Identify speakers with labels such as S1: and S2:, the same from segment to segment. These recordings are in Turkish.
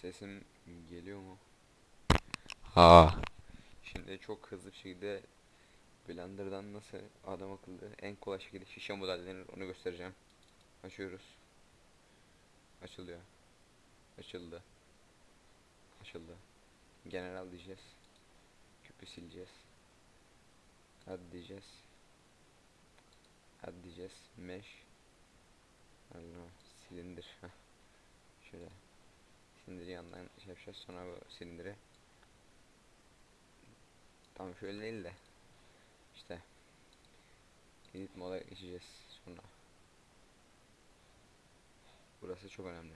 S1: Sesim geliyor mu? Ha. Şimdi çok hızlı bir şekilde Blender'dan nasıl adam akıllı en kolay şekilde şişe modellenir onu göstereceğim. Açıyoruz. Açılıyor. Açıldı. Açıldı. General diyeceğiz. Küpü sileceğiz. Hadi diyeceğiz. Hadi diyeceğiz. Mesh. Allah silindir. Silindiri yandan şey yapacağız sonra bu silindiri. Tam şöyle değil de. İşte. Edit moda geçeceğiz sonra. Burası çok önemli.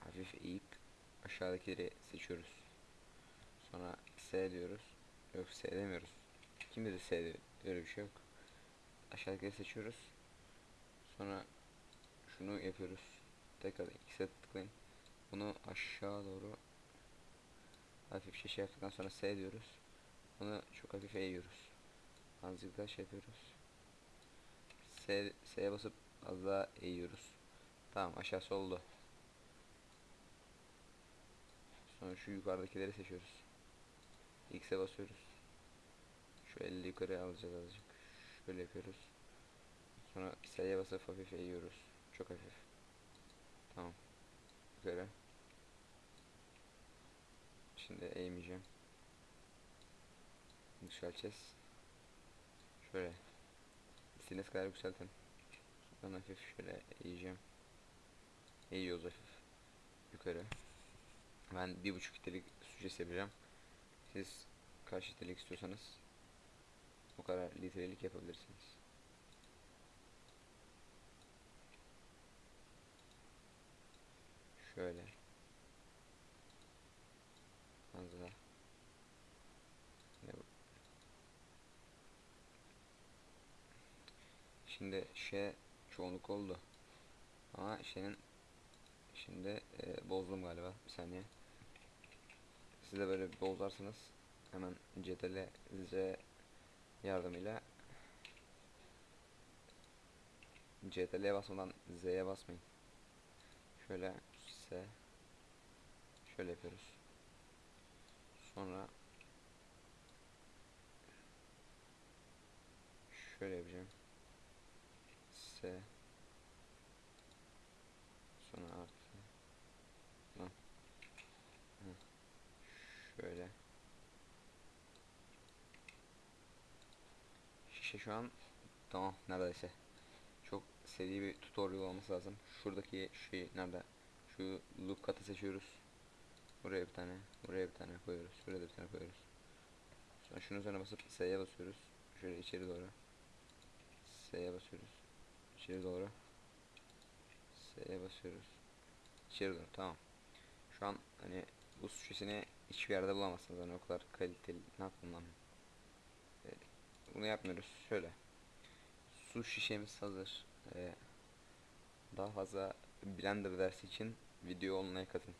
S1: Hafif eğip aşağıdakileri seçiyoruz. Sonra S diyoruz. Yok S demiyoruz. Kimde de S diyor. Öyle bir şey yok. Aşağıdakileri seçiyoruz. Sonra şunu yapıyoruz. Tekrar X'e tıklayın. Bunu aşağı doğru hafif şey yaptıktan sonra S diyoruz. Bunu çok hafif eğiyoruz. Azıcık daha şey yapıyoruz. S, S'ye basıp az daha eğiyoruz. Tamam aşağısı oldu. Sonra şu yukarıdakileri seçiyoruz. X'e basıyoruz. Şu eli yukarı alacağız azıcık. Şöyle yapıyoruz. Sonra S'ye basıp hafif eğiyoruz. Çok hafif. Tamam. Yukarı. Şimdi eğmeyeceğim. Yükselteceğiz. Şöyle. İstediğiniz kadar yükseltin. Ben hafif şöyle eğeceğim. Eğiyoruz hafif. Yukarı. Ben bir buçuk litrelik sücesi yapacağım. Siz kaç litrelik istiyorsanız o kadar litrelik yapabilirsiniz. Şöyle. Az daha. Ne bu? Şimdi şey çoğunluk oldu. Ama şeyin şimdi e, bozdum galiba. Bir saniye. Siz de böyle bozarsanız hemen CTRL Z yardımıyla CTRL'ye basmadan Z'ye basmayın. Şöyle S şöyle yapıyoruz. Sonra şöyle yapacağım. S sonra artı. Hı. şöyle. Şişe şu an tamam neredeyse. Çok seri bir tutorial olması lazım. Şuradaki şey nerede? Şu look katı seçiyoruz. Buraya bir tane buraya bir tane koyuyoruz şuraya da bir tane koyuyoruz. Sonra şunun üzerine basıp S'ye basıyoruz. Şöyle içeri doğru. S'ye basıyoruz içeri doğru. S'ye basıyoruz. İçeri doğru tamam. Şu an hani bu şişesini hiçbir yerde bulamazsınız. Hani o kadar kaliteli ne yaptım lan? Ee, bunu yapmıyoruz. Şöyle. Su şişemiz hazır. Ee, daha fazla blender dersi için video olmaya katın